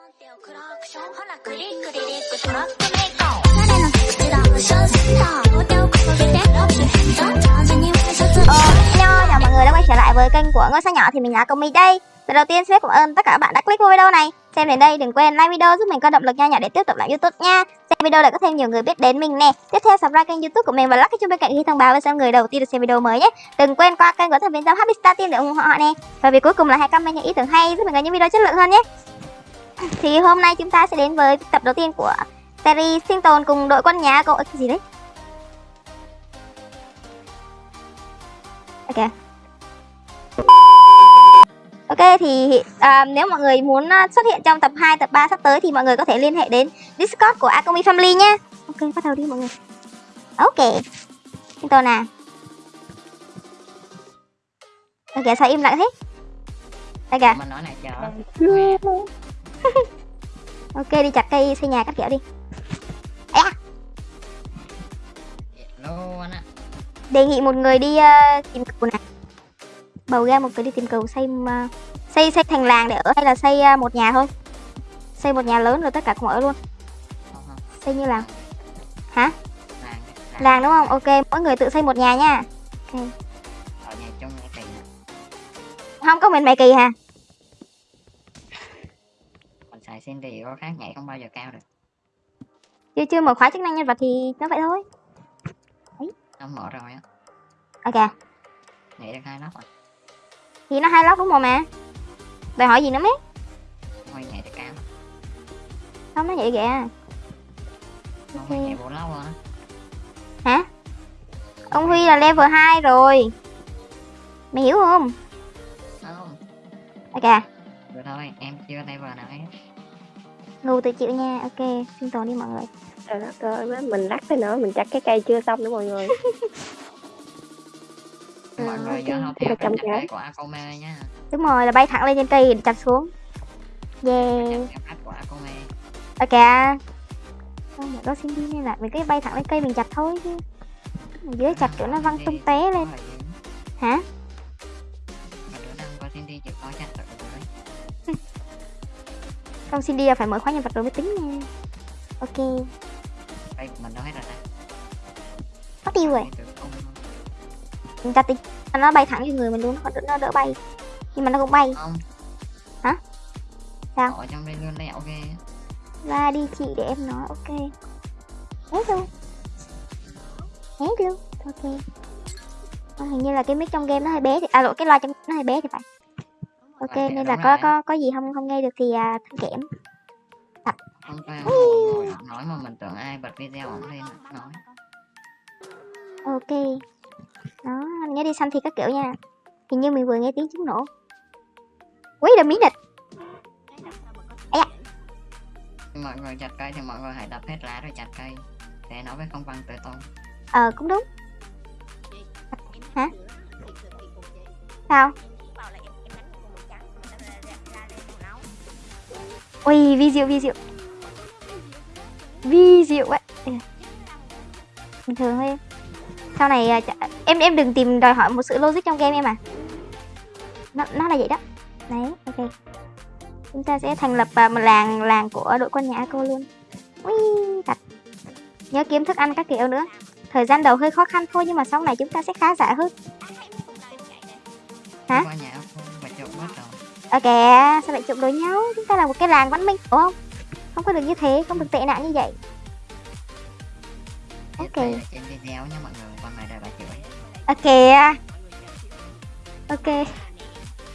hello, chào mọi người đã quay trở lại với kênh của ngôi sao nhỏ thì mình là Công My đây. Lần đầu tiên xin phép cảm ơn tất cả các bạn đã click vào video này. Xem đến đây đừng quên like video giúp mình có động lực nha nhỏ để tiếp tục làm YouTube nha. Xem video để có thêm nhiều người biết đến mình nè. Tiếp theo subscribe kênh YouTube của mình và lắc cái chuông bên cạnh khi thông báo với xem người đầu tiên được xem video mới nhé. Đừng quên qua kênh của thành viên giám Happy Star Team để ủng hộ họ nè. Và vì cuối cùng là hãy comment những ý tưởng hay giúp mình có những video chất lượng hơn nhé. Thì hôm nay chúng ta sẽ đến với tập đầu tiên của series sinh tồn cùng đội quân nhà cậu cái gì đấy? Ok. Ok thì à, nếu mọi người muốn à, xuất hiện trong tập 2, tập 3 sắp tới thì mọi người có thể liên hệ đến Discord của Akomi Family nhé. Ok, bắt đầu đi mọi người. Ok. Sinh tồn nào. Ok, sao im lặng thế? Đây kìa. mình nói này chờ Ok, đi chặt cây xây nhà các kiểu đi. Á đề nghị một người đi ờ, tìm cầu này. Bầu ra một người đi tìm cầu xây ờ, xây xây thành làng để ở hay là xây ờ, một nhà thôi. Xây một nhà lớn rồi tất cả cùng ở luôn. Xây như nào? Hả? làng đúng không? Ok, mỗi người tự xây một nhà nha. Ok. ở nhà chung nhà kỳ nè. Không có mình mày kỳ hả? Xin thì có khác nhảy không bao giờ cao được Chưa chưa mở khóa chức năng nhân vật thì nó vậy thôi. nó mở rồi á Ok. nhảy được hai lóc rồi Thì nó hai lóc đúng không mà? Đòi hỏi gì nữa mấy? Huy nhảy được cao Không nó vậy kìa. không Ok. Huy nhảy bốn lóc á Hả? Ông Huy là level 2 rồi. Mày hiểu không? không Ok. được thôi em chưa level nào hết Ngu tự chịu nha. Ok, sinh tồn đi mọi người. Trời đất ơi, mình lắc tới nữa, mình chặt cái cây chưa xong nữa mọi người. Ừ, mọi người ok. nhớ học theo cái. cây của Akome nha Đúng rồi là bay thẳng lên trên cây để chặt xuống. Yeah. cách của Akome Ok. Không để có xin đi nên là mình cứ bay thẳng lên cây mình chặt thôi chứ. Ở dưới chặt kiểu nó văng tung té lên. Hả? Không xin đi là phải mở khóa nhân vật rồi mới tính nha. Ok. của mình hết rồi ta Mất tiêu rồi. Không Mình chặt thì nó bay thẳng vô người mình luôn nó nó đỡ bay. Nhưng mà nó cũng bay. không Hả? Sao? ở trong đây luôn lẹo ghê Ra đi chị để em nói ok. Hết luôn. Hết luôn. Ok. Ờ, hình như là cái mic trong game nó hơi bé thì à lộn cái loa trong nó hơi bé thì phải. Ok Rồi, nên là có có có gì không không nghe được thì à, thanh kẽm. không phải ngồi ngồi nói mà mình tưởng ai bật video ổng lên nói Ok. Đó, nhớ đi săn thì các kiểu nha. Hình như mình vừa nghe tiếng trứng nổ. Wait a minute. mọi người chặt cây thì mọi người hãy đập hết lá rồi chặt cây để nó mới không văng tới tôi Ờ cũng đúng. Hả? Sao? Ui, vi diệu, vi diệu. Vi diệu ấy. Bình thường thôi em. Sau này à, em em đừng tìm đòi hỏi một sự logic trong game em à. Nó nó là vậy đó. Đấy, ok. Chúng ta sẽ thành lập à, một làng làng của đội quân nhà cô luôn. Ui, thật. Nhớ kiếm thức ăn các kiểu nữa. Thời gian đầu hơi khó khăn thôi nhưng mà sau này chúng ta sẽ khá giả hơn. Hả? Ờ kìa, sao lại chụp đối nhau? Chúng ta là một cái làng văn minh, đúng không? Không có được như thế, không được tệ nạn như vậy. Ok. trên video nha mọi người con này đây là chửi Ờ kìa. Ok.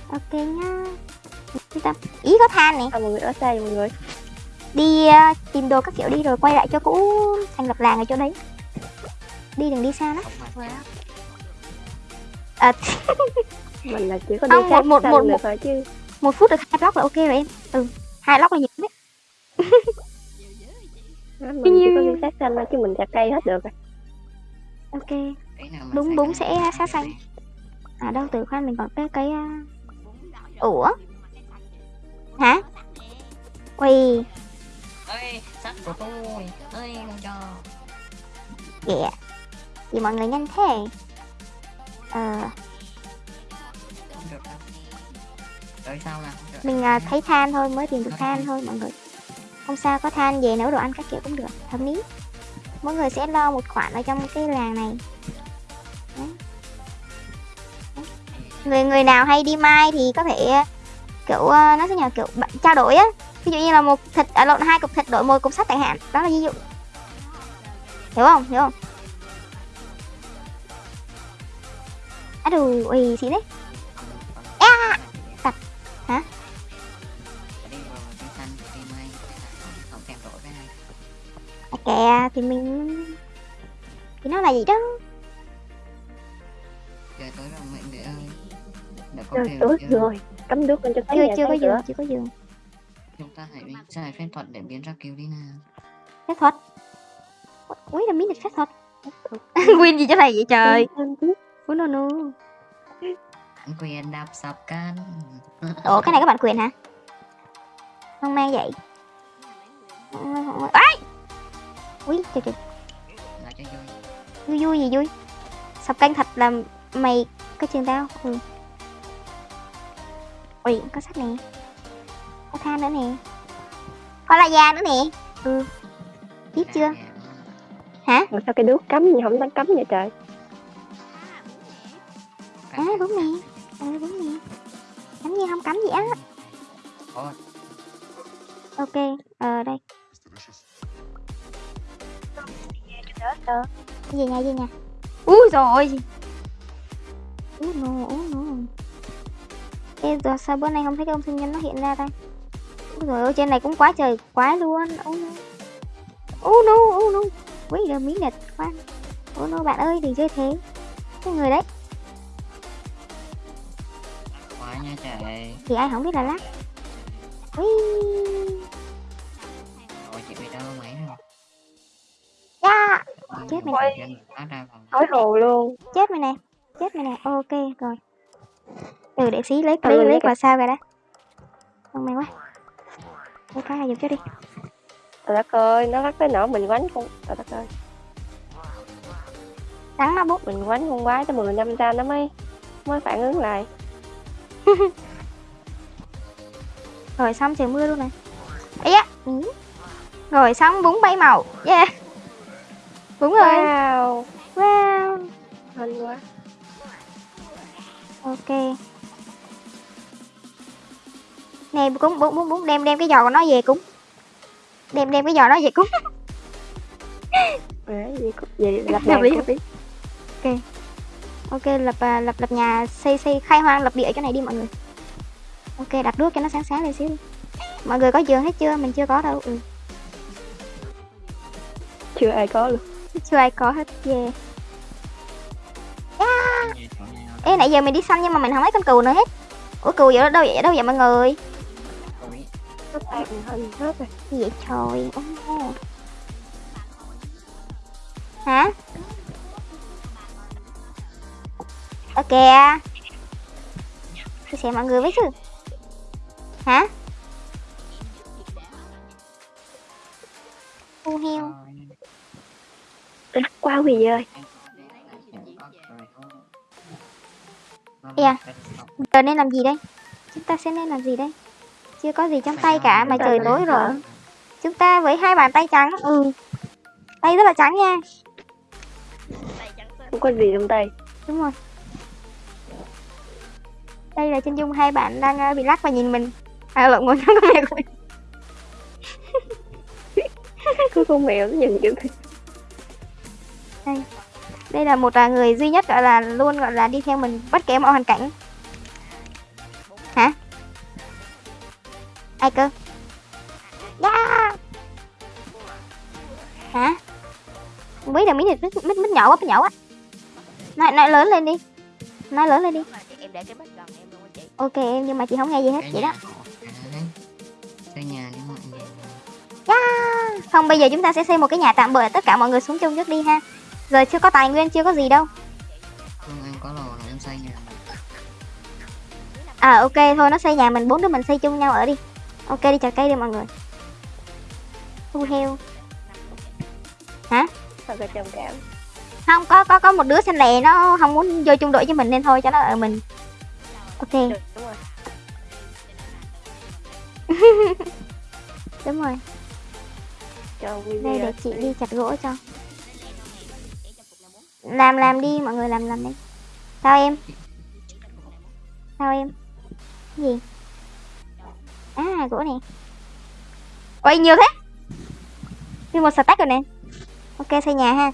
Ok nhá. Chúng ta... Ý có than nè. Sao mọi người ở xa mọi người? Đi ờ, tìm đồ các kiểu đi rồi quay lại cho cũ thành lập làng ở chỗ đấy. Đi đừng đi xa lắm. À, Mình là chỉ có đi sát một- một- một- được một- thôi chứ. Một phút được hai block là ok rồi em. Ừ, hai block là nhiều đấy. Mình chỉ có sát sân thôi chứ mình chặt cây hết được rồi. Ok. Đúng, cái sẽ sát xanh. À đâu từ khoan mình còn cái cái uh... Ủa? Hả? Ui, ơi sắt của tôi ơi không cho kìa. Gì mọi người nhanh thế? Ờ, không tới sau là mình à, thấy than thôi mới tìm được than thôi mọi người. Không sao có than về nấu đồ ăn các kiểu cũng được hợp lý. Mỗi người sẽ lo một khoản ở trong cái làng này. Đấy. Đấy. người người nào hay đi mai thì có thể kiểu ờ, nó sẽ nhờ kiểu trao đổi á. Ví dụ như là một thịt à lộn hai cục thịt đổi một cục sắt chẳng hạn. Đó là ví dụ. Hiểu không? Hiểu không? À đủ ủy xí đấy à, kè thì mình thì nó là gì đó? Trời tối rồi mẹ để ơi. Đã có thể tối chưa? rồi. Cắm nước lên cho thấy chưa chưa có giường chưa có giường chúng ta hãy xài phép thuật để biến ra kêu đi nào. Phép thuật? Ui là miếng thịt phép thuật. Win gì cho thầy vậy trời? Ui no no quyền đạp sập can ủa cái này các bạn quyền hả? Không mang vậy. Ấy ui trời trời là cho vui. Vui vui gì vui? Sập canh thật là mày có trường tao. Ừ. Ui có sắt nè. Có than nữa nè. Có la da nữa nè. Ừ. Biết chưa? Hả? Mà sao cái đuốc cắm gì không dám cắm vậy trời? À đúng nè. Ừ đúng nè. Cắm gì không? Cắm gì á? Ok ờ đây gì nha gì nha ui rồi ui no ui no Ê, giờ sao bữa nay không thấy cái ông sinh nhân nó hiện ra đây? Ôi rồi ôi trên này cũng quá trời quá luôn. Oh no Oh no Oh no Wait a minute khoan Oh no bạn ơi đừng chơi thế. Cái người đấy. Quá nha trời. Thì ai không biết là lắc Ui. ôi chị bị đau máy rồi. Chết mày. vòng Hỏi hồ luôn. Chết mày nè. Chết mày nè. Ok rồi. Ừ để xí lấy Ừ, lấy lấy vào sao rồi đó không may quá. Lấy cái này dùng cho đi. Trời đất ơi Nó lắc tới nỗi mình quánh con Trời đất ơi. Rắn nó bút. Mình quánh con quái tới 10 năm ra nó mới Mới phản ứng lại. Rồi xong trời mưa luôn này ấy á. Ừ. rồi xong bún bay màu. Yeah đúng rồi. Wow. Wow. Hên quá. Ok. Nè cúng bún bún bún đem đem cái giò của nó về cúng đem đem cái giò nó về Đấy, cũng- vậy lập nhà cũng. hợp lý. ok. Lập à, lập lập nhà xây xây khai hoang lập địa chỗ này đi mọi người. Ok đặt đuốc cho nó sáng sáng lên xíu đi. Mọi người có giường hết chưa? Mình chưa có đâu. Ừ. Chưa ai có luôn chưa ai có hết yeah. ê nãy giờ mình đi săn nhưng mà mình không thấy con cừu nữa hết. Ủa cừu vậy đâu vậy? Đâu vậy mọi người? Gì vậy trời? Oh. hả? Ok chia sẻ mọi người với chứ. Hả quá quỳ ơi? Yeah. giờ nên làm gì đây? Chúng ta sẽ nên làm gì đây? Chưa có gì trong tay cả mà trời tối rồi. Chúng ta với hai bàn tay trắng. Ừ. Tay rất là trắng nha. Không có gì trong tay. Đúng rồi. Đây là chân dung hai bạn đang ờ, bị lắc và nhìn mình. À lộn ngồi trong con mẹ của mình Cứ con mèo nó nhìn kiểu đây. Là một à, người duy nhất gọi là luôn gọi là đi theo mình bất kể mọi hoàn cảnh. Hả? Ai cơ? Yeah. hả? Không biết là miếng thịt mít, mít, mít nhỏ quá mít nhỏ quá. Nói, nói lớn lên đi. Nói lớn lên đi. Em để cái bếp gần em luôn á chị ok em nhưng mà chị không nghe gì hết vậy đó. xây nhà đi mọi người. Yeah. không bây giờ chúng ta sẽ xây một cái nhà tạm bỡ tất cả mọi người xuống chung trước đi ha giờ chưa có tài nguyên chưa có gì đâu. Không em có lò rồi em xây nhà À ok thôi nó xây nhà mình bốn đứa mình xây chung nhau ở đi. Ok đi chặt cây đi mọi người. Thu heo. Sao cái trầm cảm Không có có có một đứa xanh lè nó không muốn vô chung đội với mình nên thôi cho nó ở mình. Ok. Được, đúng rồi. Đúng rồi. Đây để chị đi chặt gỗ cho làm làm đi, mọi người làm làm đi. Sao em? Sao em? Cái gì? À gỗ này. Ôi, nhiều thế. Đi một stack rồi nè. Ok, xây nhà ha.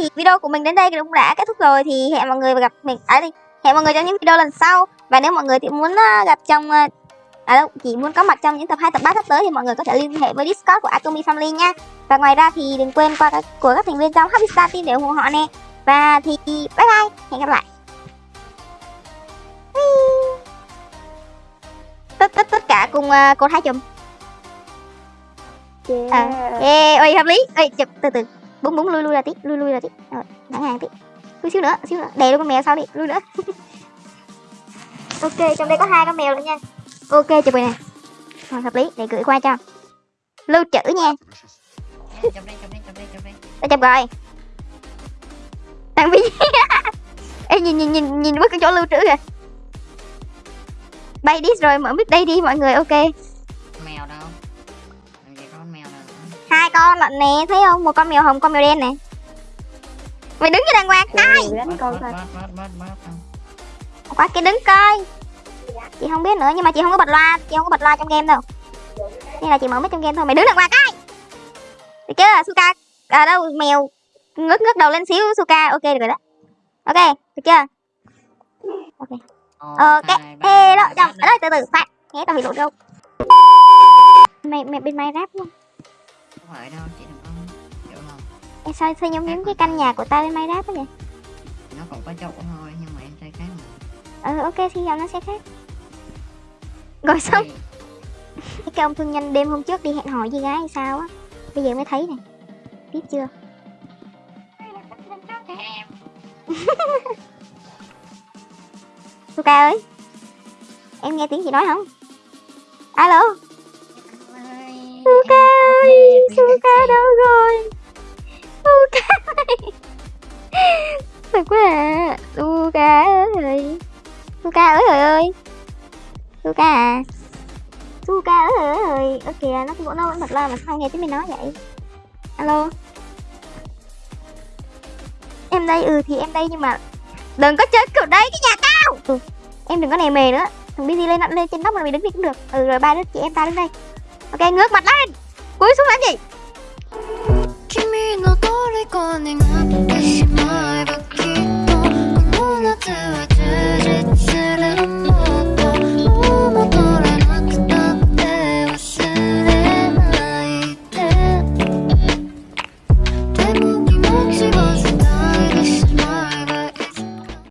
Thì video của mình đến đây cũng đã kết thúc rồi. Thì hẹn mọi người gặp mình à đi hẹn mọi người trong những video lần sau. Và nếu mọi người thì muốn uh, gặp trong uh, à đâu chỉ muốn có mặt trong những tập 2 tập 3 sắp tới thì mọi người có thể liên hệ với Discord của Atomy Family nha. Và ngoài ra thì đừng quên qua các của các thành viên trong Happy Star Team để ủng hộ họ nè. Và thì bye bye hẹn gặp lại. Tất tất tất cả cùng uh, cột hai chùm. Yeah. à, yeah, ôi hợp lý. Ơi chụp từ từ búng búng lui lui ra tí lui lui ra tí rồi thẳng hàng tí lui xíu nữa xíu nữa. Đè luôn con mèo sau đi lui nữa. Ok trong đây có hai con mèo nữa nha. Ok chụp này rồi hợp lý để gửi qua cho. Lưu trữ nha. Chụp đã chụp rồi. Thằng bi ê nhìn nhìn nhìn nhìn mất cái chỗ lưu trữ kìa. Bay đi rồi mở mic đây đi mọi người ok hai con lận nè thấy không? Một con mèo hồng con mèo đen nè. Mày đứng cho đàng hoàng coi. qua kia đứng coi. Chị không biết nữa nhưng mà chị không có bật loa. Chị không có bật loa trong game đâu. Nên là chị mở mic trong game thôi. Mày đứng đàng hoàng coi. Được chưa suka? À đâu mèo. Ngước ngước đầu lên xíu suka. Ok được rồi đó. Ok được chưa? Ok. Ok ba, ê đó chồng. Ở đây từ từ phát nghe tao bị lộ đâu. Mày mày bên mày rap luôn phải đâu chị đừng có hiểu không Ê, sao sao giống giống cái căn nhà của tao bên mày rap đó vậy? Nó cũng có chỗ thôi nhưng mà em chơi khác mà. Ừ ok thì giờ nó sẽ khác. Rồi xong Thì- cái ông thương nhân đêm hôm trước đi hẹn hò với gái hay sao á. Bây giờ mới thấy này. Biết chưa? Suka ơi Em nghe tiếng chị nói không? Alo Suka Suka ơi Ơ kìa nó cũng nó vẫn bật loa mà sao nghe tiếng mình nói vậy? Alo? Em đây ừ thì em đây nhưng mà Đừng có chơi kiểu đấy cái nhà cao ừ. Em đừng có nề mề nữa. Thằng Busy lên lên trên nóc mà mày đứng đi cũng được. Ừ rồi ba đứa chị em ta đứng đây. Ok ngước mặt lên! Cúi xuống làm gì? 君